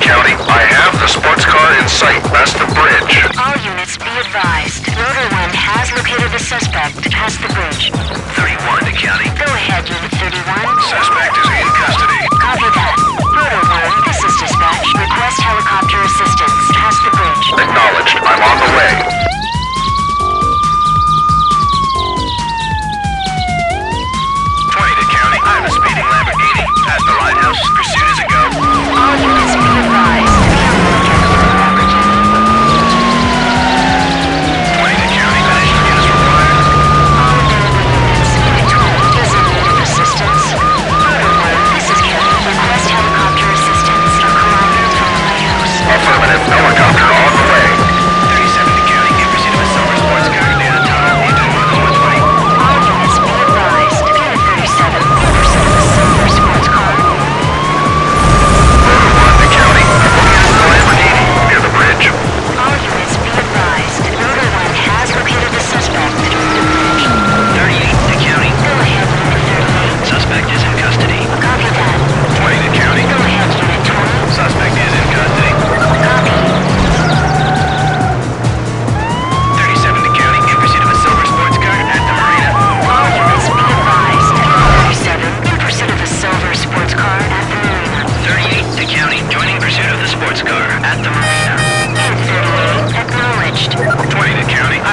County. I have the sports car in sight, past the bridge. All units be advised. Motor 1 has located the suspect past the bridge. 31 to County. Go ahead, Unit 31. Suspect is in custody. Copy that. Motor 1, this is dispatch. Request helicopter assistance past the bridge. Acknowledged. I'm on the way. Twenty County. I a speeding Lamborghini past the lighthouse. Pursuit is a go. All units be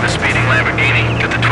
have a speeding Lamborghini. Get the